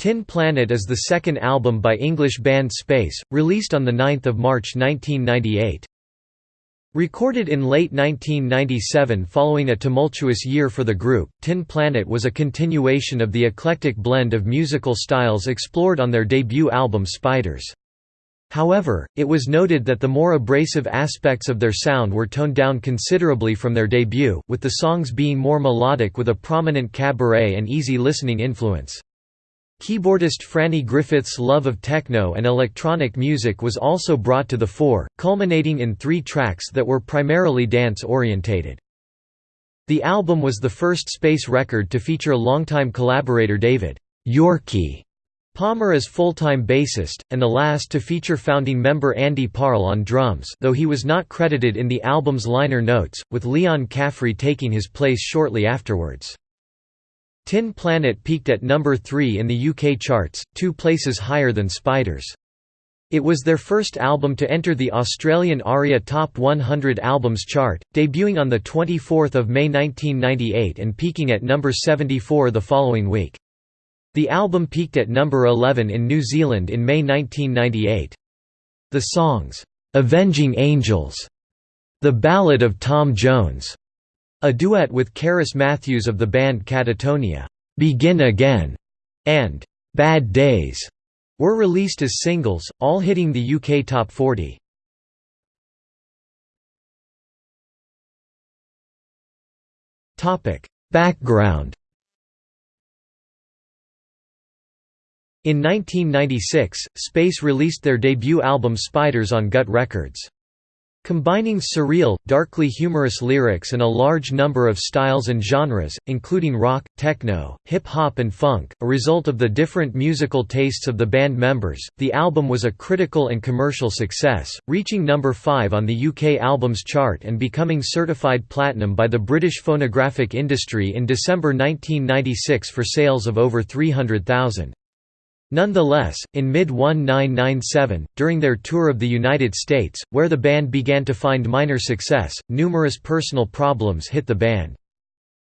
Tin Planet is the second album by English band Space, released on 9 March 1998. Recorded in late 1997 following a tumultuous year for the group, Tin Planet was a continuation of the eclectic blend of musical styles explored on their debut album Spiders. However, it was noted that the more abrasive aspects of their sound were toned down considerably from their debut, with the songs being more melodic with a prominent cabaret and easy listening influence. Keyboardist Franny Griffiths' love of techno and electronic music was also brought to the fore, culminating in three tracks that were primarily dance-orientated. The album was the first Space record to feature longtime collaborator David Yorkie Palmer as full-time bassist, and the last to feature founding member Andy Parle on drums though he was not credited in the album's liner notes, with Leon Caffrey taking his place shortly afterwards. Tin Planet peaked at number 3 in the UK charts, two places higher than Spiders. It was their first album to enter the Australian ARIA Top 100 Albums chart, debuting on 24 May 1998 and peaking at number 74 the following week. The album peaked at number 11 in New Zealand in May 1998. The songs, "'Avenging Angels", "'The Ballad of Tom Jones", a duet with Cerys Matthews of the band Catatonia, "'Begin Again' and "'Bad Days' were released as singles, all hitting the UK Top 40. Background In 1996, Space released their debut album Spiders on Gut Records. Combining surreal, darkly humorous lyrics and a large number of styles and genres, including rock, techno, hip-hop and funk, a result of the different musical tastes of the band members, the album was a critical and commercial success, reaching number 5 on the UK Albums Chart and becoming certified platinum by the British phonographic industry in December 1996 for sales of over 300,000. Nonetheless, in mid-1997, during their tour of the United States, where the band began to find minor success, numerous personal problems hit the band.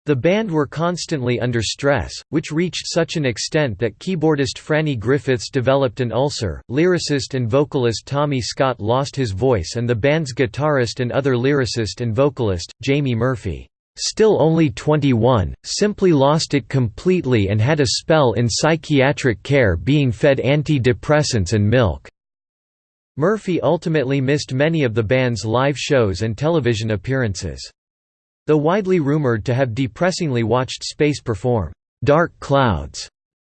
The band were constantly under stress, which reached such an extent that keyboardist Franny Griffiths developed an ulcer, lyricist and vocalist Tommy Scott lost his voice and the band's guitarist and other lyricist and vocalist, Jamie Murphy Still only 21, simply lost it completely and had a spell in psychiatric care being fed anti-depressants and milk. Murphy ultimately missed many of the band's live shows and television appearances. Though widely rumored to have depressingly watched Space perform, "'Dark Clouds'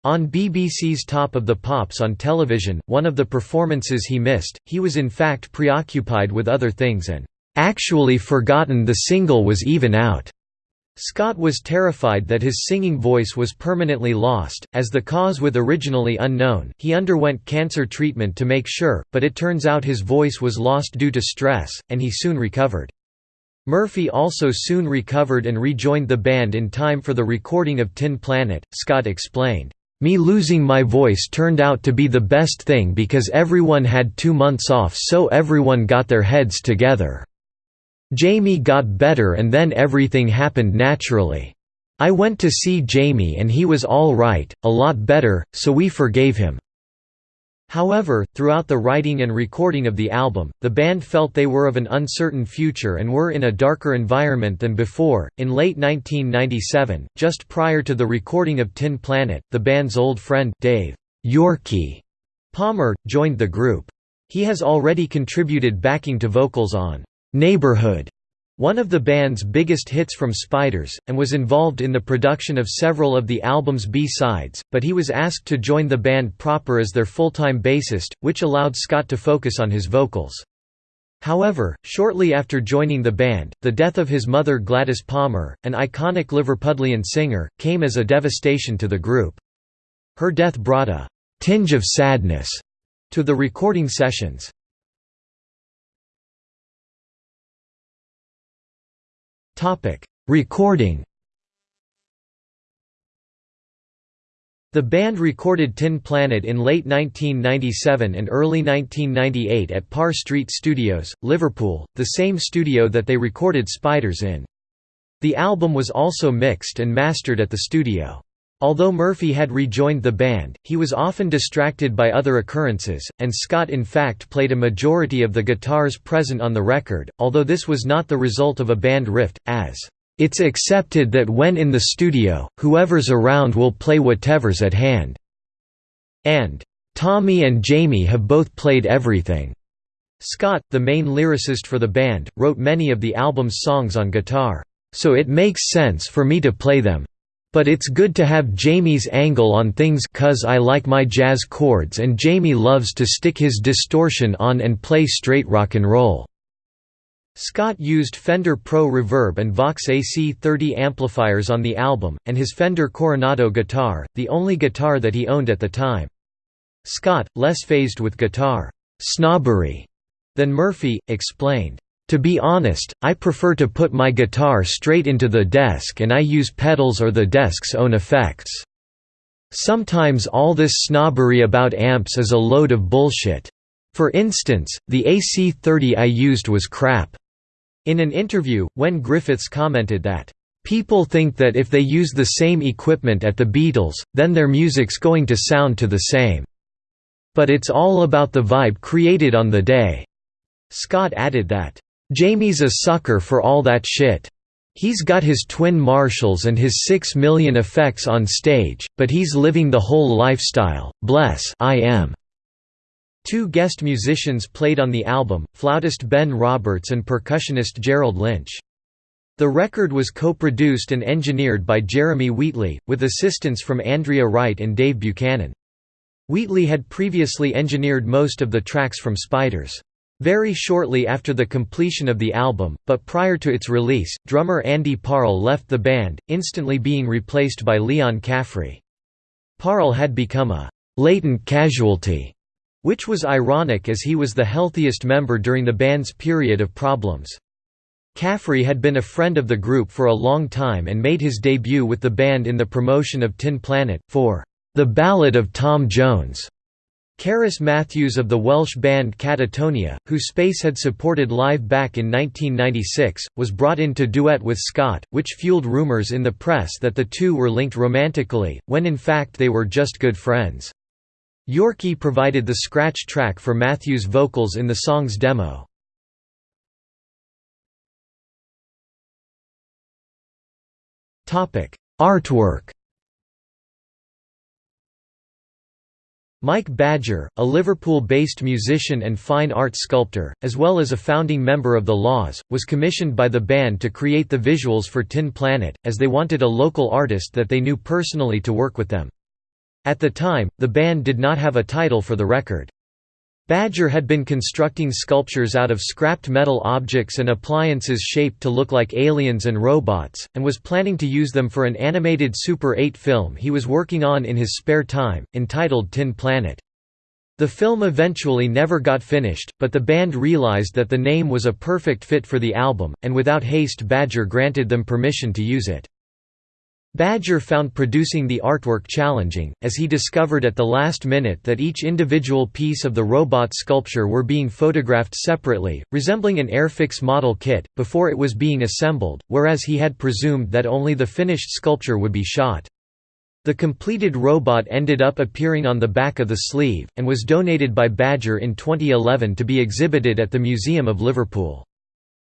on BBC's Top of the Pops on television, one of the performances he missed, he was in fact preoccupied with other things and actually forgotten the single was even out. Scott was terrified that his singing voice was permanently lost, as the cause was originally unknown. He underwent cancer treatment to make sure, but it turns out his voice was lost due to stress, and he soon recovered. Murphy also soon recovered and rejoined the band in time for the recording of Tin Planet. Scott explained, Me losing my voice turned out to be the best thing because everyone had two months off so everyone got their heads together. Jamie got better and then everything happened naturally. I went to see Jamie and he was all right, a lot better, so we forgave him. However, throughout the writing and recording of the album, the band felt they were of an uncertain future and were in a darker environment than before. In late 1997, just prior to the recording of Tin Planet, the band's old friend Dave Yorkie Palmer joined the group. He has already contributed backing to vocals on Neighborhood, one of the band's biggest hits from Spiders, and was involved in the production of several of the album's B-sides, but he was asked to join the band proper as their full-time bassist, which allowed Scott to focus on his vocals. However, shortly after joining the band, the death of his mother Gladys Palmer, an iconic Liverpudlian singer, came as a devastation to the group. Her death brought a «tinge of sadness» to the recording sessions. Topic: Recording. The band recorded Tin Planet in late 1997 and early 1998 at Parr Street Studios, Liverpool, the same studio that they recorded Spiders in. The album was also mixed and mastered at the studio. Although Murphy had rejoined the band, he was often distracted by other occurrences, and Scott in fact played a majority of the guitars present on the record, although this was not the result of a band rift, as, "...it's accepted that when in the studio, whoever's around will play whatever's at hand," and, "...Tommy and Jamie have both played everything." Scott, the main lyricist for the band, wrote many of the album's songs on guitar, "...so it makes sense for me to play them. But it's good to have Jamie's angle on things cuz I like my jazz chords and Jamie loves to stick his distortion on and play straight rock and roll." Scott used Fender Pro Reverb and Vox AC30 amplifiers on the album, and his Fender Coronado guitar, the only guitar that he owned at the time. Scott, less phased with guitar snobbery than Murphy, explained, to be honest, I prefer to put my guitar straight into the desk and I use pedals or the desk's own effects. Sometimes all this snobbery about amps is a load of bullshit. For instance, the AC-30 I used was crap." In an interview, When Griffiths commented that, "...people think that if they use the same equipment at the Beatles, then their music's going to sound to the same. But it's all about the vibe created on the day." Scott added that, Jamie's a sucker for all that shit. He's got his twin Marshalls and his six million effects on stage, but he's living the whole lifestyle, bless I am. Two guest musicians played on the album, flautist Ben Roberts and percussionist Gerald Lynch. The record was co-produced and engineered by Jeremy Wheatley, with assistance from Andrea Wright and Dave Buchanan. Wheatley had previously engineered most of the tracks from Spiders. Very shortly after the completion of the album, but prior to its release, drummer Andy Parle left the band, instantly being replaced by Leon Caffrey. Parle had become a «latent casualty», which was ironic as he was the healthiest member during the band's period of problems. Caffrey had been a friend of the group for a long time and made his debut with the band in the promotion of Tin Planet, for «The Ballad of Tom Jones». Cerys Matthews of the Welsh band Catatonia, who Space had supported live back in 1996, was brought in to duet with Scott, which fueled rumours in the press that the two were linked romantically, when in fact they were just good friends. Yorkie provided the scratch track for Matthews' vocals in the song's demo. Artwork Mike Badger, a Liverpool-based musician and fine art sculptor, as well as a founding member of The La's, was commissioned by the band to create the visuals for Tin Planet, as they wanted a local artist that they knew personally to work with them. At the time, the band did not have a title for the record. Badger had been constructing sculptures out of scrapped metal objects and appliances shaped to look like aliens and robots, and was planning to use them for an animated Super 8 film he was working on in his spare time, entitled Tin Planet. The film eventually never got finished, but the band realized that the name was a perfect fit for the album, and without haste Badger granted them permission to use it. Badger found producing the artwork challenging, as he discovered at the last minute that each individual piece of the robot sculpture were being photographed separately, resembling an Airfix model kit, before it was being assembled, whereas he had presumed that only the finished sculpture would be shot. The completed robot ended up appearing on the back of the sleeve, and was donated by Badger in 2011 to be exhibited at the Museum of Liverpool.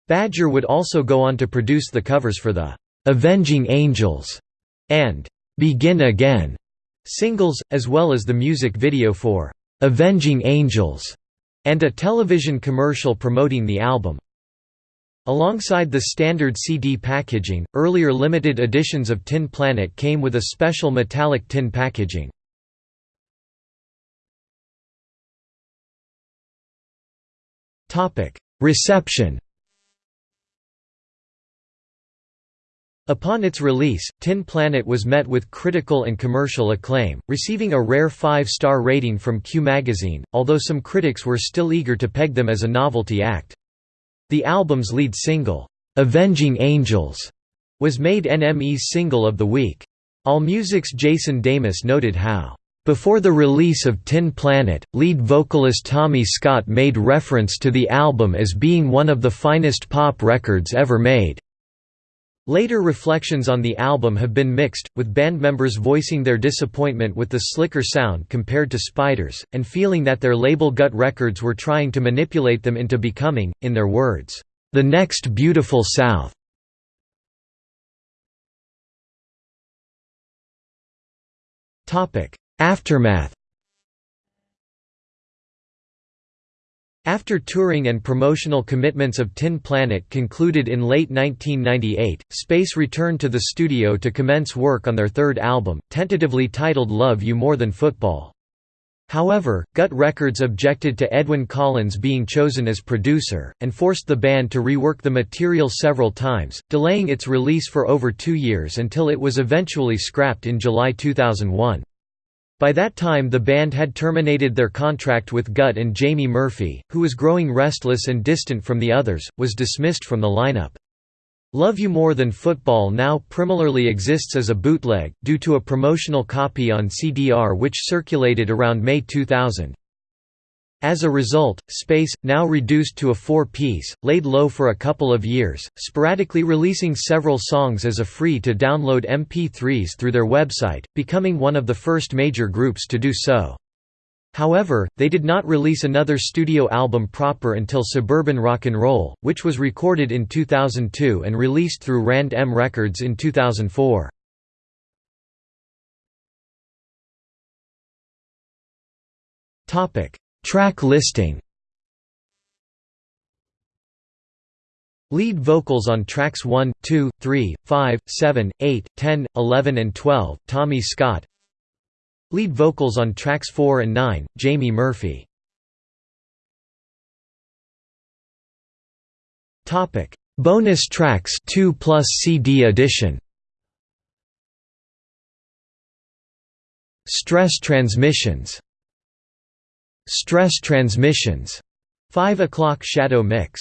Badger would also go on to produce the covers for the "'Avenging Angels' and "'Begin Again' singles, as well as the music video for "'Avenging Angels' and a television commercial promoting the album. Alongside the standard CD packaging, earlier limited editions of Tin Planet came with a special metallic tin packaging. Reception Upon its release, Tin Planet was met with critical and commercial acclaim, receiving a rare five-star rating from Q magazine, although some critics were still eager to peg them as a novelty act. The album's lead single, "'Avenging Angels' was made NME's Single of the Week. AllMusic's Jason Damas noted how, "...before the release of Tin Planet, lead vocalist Tommy Scott made reference to the album as being one of the finest pop records ever made." Later reflections on the album have been mixed, with band members voicing their disappointment with the slicker sound compared to Spiders, and feeling that their label Gut Records were trying to manipulate them into becoming, in their words, "...the next Beautiful South." Aftermath After touring and promotional commitments of Tin Planet concluded in late 1998, Space returned to the studio to commence work on their third album, tentatively titled Love You More Than Football. However, Gut Records objected to Edwyn Collins being chosen as producer, and forced the band to rework the material several times, delaying its release for over two years until it was eventually scrapped in July 2001. By that time the band had terminated their contract with Gut and Jamie Murphy, who was growing restless and distant from the others, was dismissed from the lineup. Love You More Than Football now primarily exists as a bootleg, due to a promotional copy on CDR which circulated around May 2000. As a result, Space, now reduced to a four-piece, laid low for a couple of years, sporadically releasing several songs as a free-to-download MP3s through their website, becoming one of the first major groups to do so. However, they did not release another studio album proper until Suburban Rock and Roll, which was recorded in 2002 and released through Rand M Records in 2004. Topic: Track listing. Lead vocals on tracks 1, 2, 3, 5, 7, 8, 10, 11 and 12, Tommy Scott. Lead vocals on tracks 4 and 9, Jamie Murphy. Bonus tracks 2 plus CD edition. Stress Transmissions Stress Transmissions, 5 o'clock shadow mix